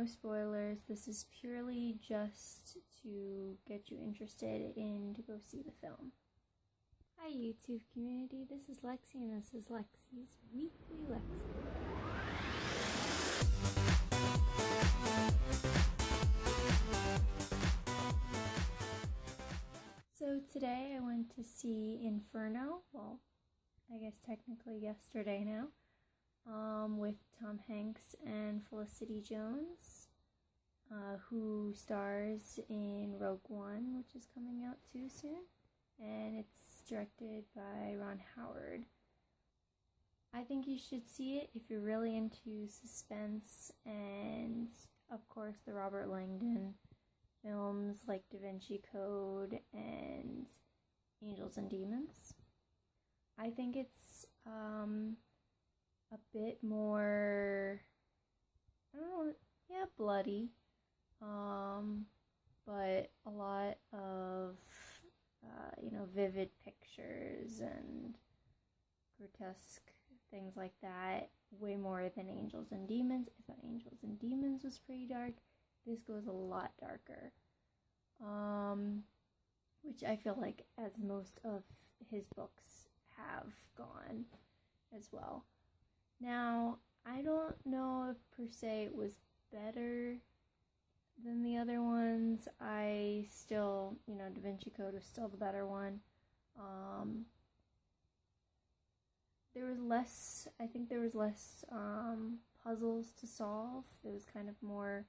no spoilers. This is purely just to get you interested in to go see the film. Hi YouTube community, this is Lexi and this is Lexi's Weekly Lexi. So today I went to see Inferno, well, I guess technically yesterday now, um, with Tom Hanks and Felicity Jones, uh, who stars in Rogue One, which is coming out too soon, and it's directed by Ron Howard. I think you should see it if you're really into suspense and, of course, the Robert Langdon films like Da Vinci Code and Angels and Demons. I think it's um, a bit more, I don't know, yeah, bloody, um, but a lot of, uh, you know, vivid pictures and grotesque things like that. Way more than Angels and Demons. I thought Angels and Demons was pretty dark. This goes a lot darker. Um, which I feel like, as most of his books have gone as well. Now, I don't know if per se it was better than the other ones. I still, you know, Da Vinci Code was still the better one. Um, there was less, I think there was less um, puzzles to solve. It was kind of more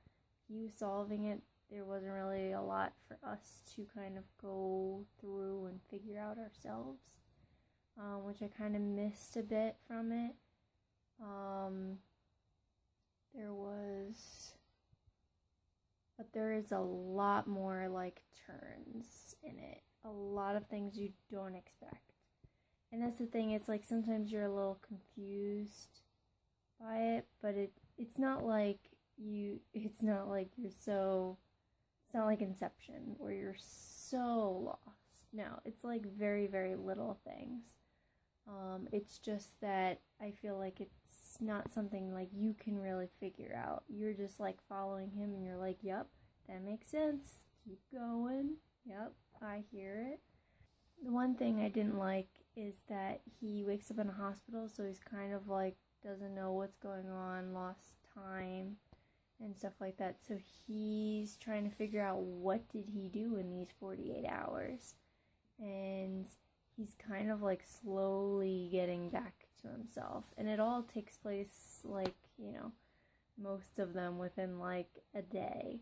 you solving it. There wasn't really a lot for us to kind of go through and figure out ourselves, um, which I kind of missed a bit from it. Um, there was, but there is a lot more like turns in it. A lot of things you don't expect. And that's the thing, it's like sometimes you're a little confused by it, but it it's not like you it's not like you're so it's not like Inception where you're so lost. No, it's like very, very little things. Um, it's just that I feel like it's not something like you can really figure out. You're just like following him and you're like, yep, that makes sense. Keep going. Yep, I hear it. The one thing I didn't like is that he wakes up in a hospital, so he's kind of like doesn't know what's going on, lost time and stuff like that. So he's trying to figure out what did he do in these 48 hours. And he's kind of like slowly getting back to himself. And it all takes place like, you know, most of them within like a day.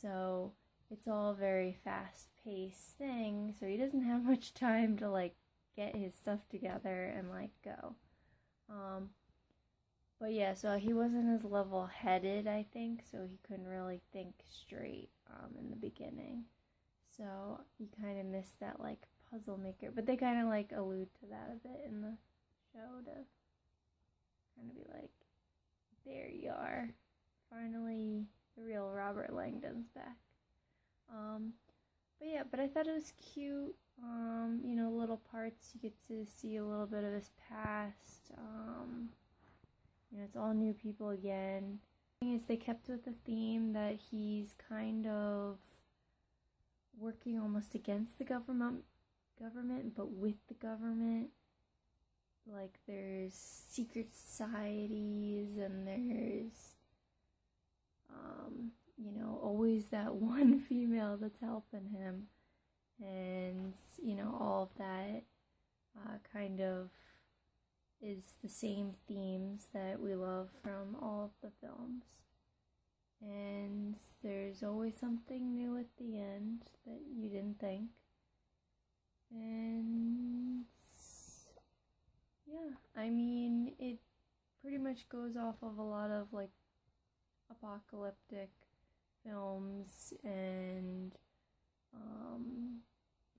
So it's all very fast paced thing. So he doesn't have much time to like get his stuff together and like go. Um, but yeah, so he wasn't as level headed, I think, so he couldn't really think straight um, in the beginning. So you kind of missed that like puzzle maker, but they kind of like allude to that a bit in the show to kind of be like, there you are, finally the real Robert Langdon's back. Um, but yeah, but I thought it was cute. Um, you know, little parts you get to see a little bit of his past. Um, you know, it's all new people again. The thing is, they kept with the theme that he's kind of working almost against the government, government, but with the government. Like there's secret societies, and there's, um, you know, always that one female that's helping him, and you know all of that uh, kind of is the same themes that we love from all of the films. And there's always something new at the end that you didn't think. And yeah, I mean, it pretty much goes off of a lot of like apocalyptic films and um,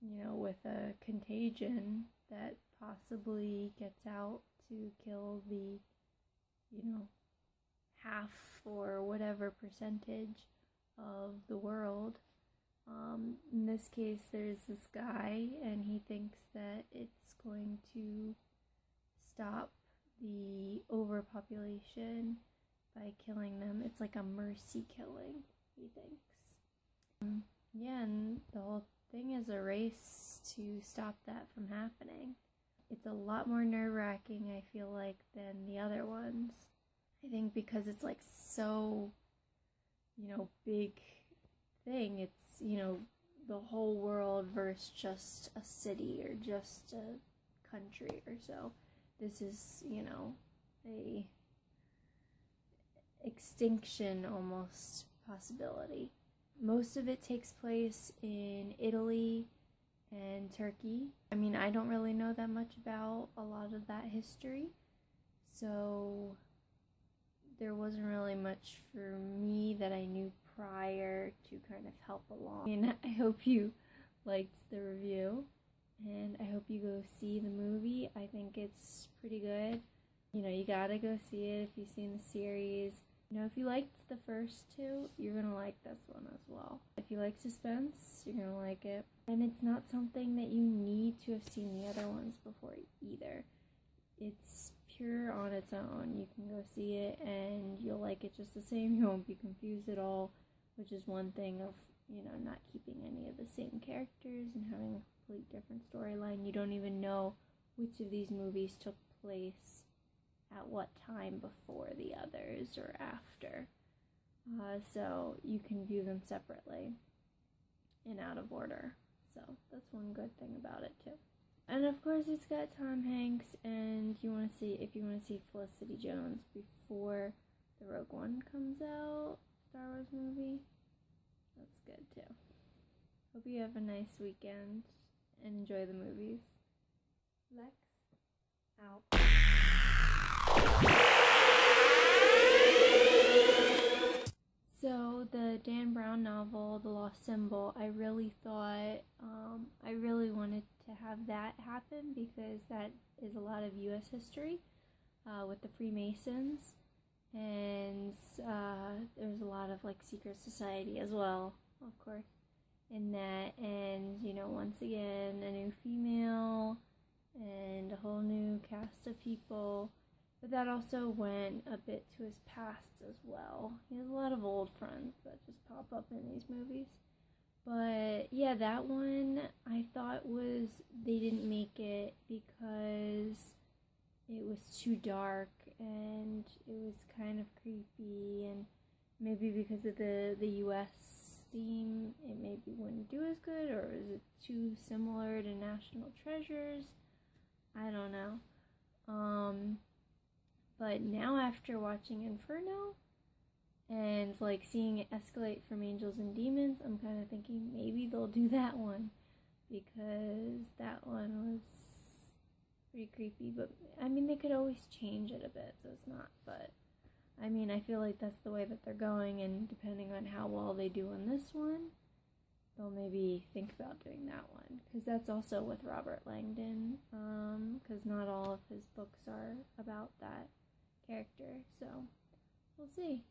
you know, with a contagion that possibly gets out to kill the, you know, half or whatever percentage of the world. Um, in this case, there's this guy, and he thinks that it's going to stop the overpopulation by killing them. It's like a mercy killing, he thinks. Um, yeah, and the whole thing is a race to stop that from happening. It's a lot more nerve wracking, I feel like, than the other ones. I think because it's like so, you know, big thing. It's, you know, the whole world versus just a city or just a country or so. This is, you know, a extinction almost possibility. Most of it takes place in Italy and Turkey. I mean, I don't really know that much about a lot of that history, so there wasn't really much for me that I knew prior to kind of help along. And I hope you liked the review and I hope you go see the movie. I think it's pretty good. You know, you gotta go see it if you've seen the series. You know, if you liked the first two, you're gonna like this one as well. If you like suspense, you're gonna like it. And it's not something that you need to have seen the other ones before either. It's pure on its own. You can go see it and you'll like it just the same. You won't be confused at all, which is one thing of, you know, not keeping any of the same characters and having a complete different storyline. You don't even know which of these movies took place at what time before the others or after. Uh, so you can view them separately and out of order. So that's one good thing about it too. And of course, it's got Tom Hanks, and you want to see if you want to see Felicity Jones before the Rogue One comes out, Star Wars movie. That's good too. Hope you have a nice weekend and enjoy the movies. Lex out. So the Dan Brown novel, The Lost Symbol, I really thought um, I really wanted to have that happen because that is a lot of U.S. history uh, with the Freemasons, and uh, there's a lot of like secret society as well, of course, in that. And you know, once again, a new female and a whole new cast of people. But that also went a bit to his past as well. He has a lot of old friends that just pop up in these movies. But yeah, that one I thought was they didn't make it because it was too dark and it was kind of creepy and maybe because of the the US theme it maybe wouldn't do as good or is it too similar to National Treasures? I don't know. Um but now after watching Inferno, and like seeing it escalate from angels and demons, I'm kind of thinking maybe they'll do that one because that one was pretty creepy. But I mean, they could always change it a bit, so it's not. But I mean, I feel like that's the way that they're going, and depending on how well they do on this one, they'll maybe think about doing that one because that's also with Robert Langdon. Because um, not all of his books are about that character, so we'll see.